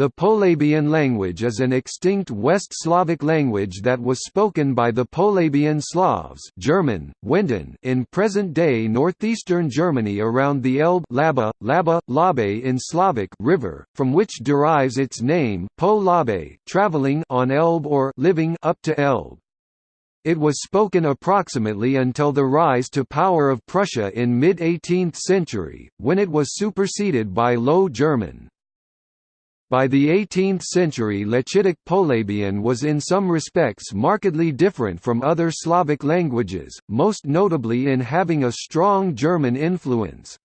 The Polabian language is an extinct West Slavic language that was spoken by the Polabian Slavs German, Wenden in present-day northeastern Germany around the Elbe Laba, Laba, Labe in Slavic river, from which derives its name po Labe, traveling on Elbe or living up to Elbe. It was spoken approximately until the rise to power of Prussia in mid-18th century, when it was superseded by Low German. By the 18th century Lechitic Polabian was in some respects markedly different from other Slavic languages, most notably in having a strong German influence.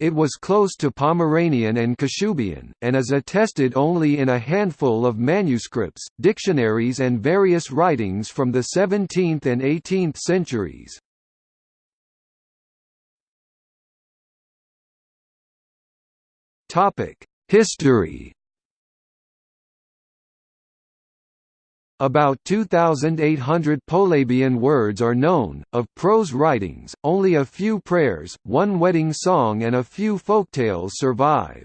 It was close to Pomeranian and Kashubian, and is attested only in a handful of manuscripts, dictionaries and various writings from the 17th and 18th centuries. History About 2,800 Polabian words are known, of prose writings, only a few prayers, one wedding song and a few folktales survive.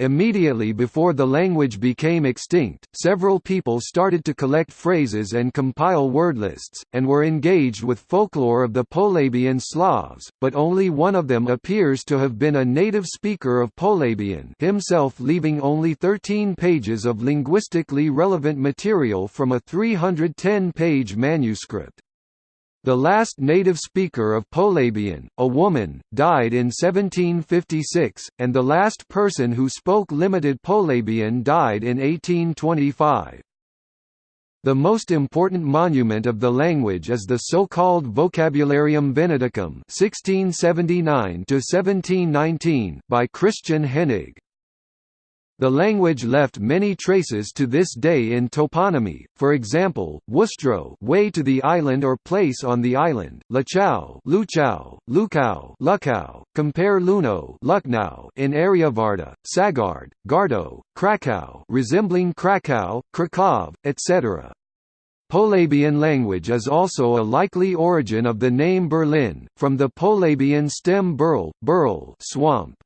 Immediately before the language became extinct, several people started to collect phrases and compile wordlists, and were engaged with folklore of the Polabian Slavs, but only one of them appears to have been a native speaker of Polabian himself leaving only 13 pages of linguistically relevant material from a 310-page manuscript. The last native speaker of Polabian, a woman, died in 1756, and the last person who spoke limited Polabian died in 1825. The most important monument of the language is the so-called Vocabularium Veneticum 1679 by Christian Hennig. The language left many traces to this day in toponymy, for example, Wustrow way to the island or place on the island, Lachau Luchau, Lukau Lukau, compare Luno Lucknow in Aryavarta, Sagard, Gardo, Krakow resembling Krakow, Krakow, etc. Polabian language is also a likely origin of the name Berlin, from the Polabian stem burl, burl swamp.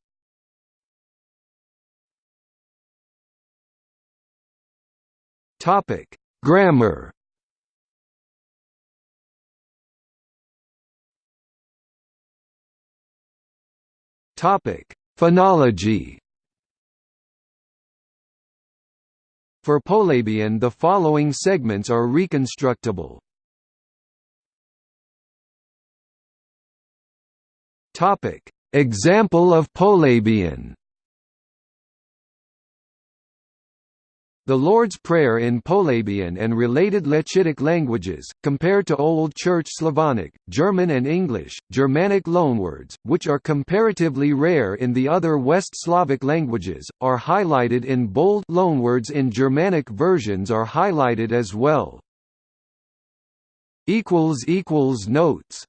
Topic: Grammar. Topic: Phonology. For Polabian the following segments are reconstructible. Topic: Example of Polabian. The Lord's Prayer in Polabian and related Lechitic languages, compared to Old Church Slavonic, German and English, Germanic loanwords, which are comparatively rare in the other West Slavic languages, are highlighted in bold loanwords in Germanic versions are highlighted as well. Notes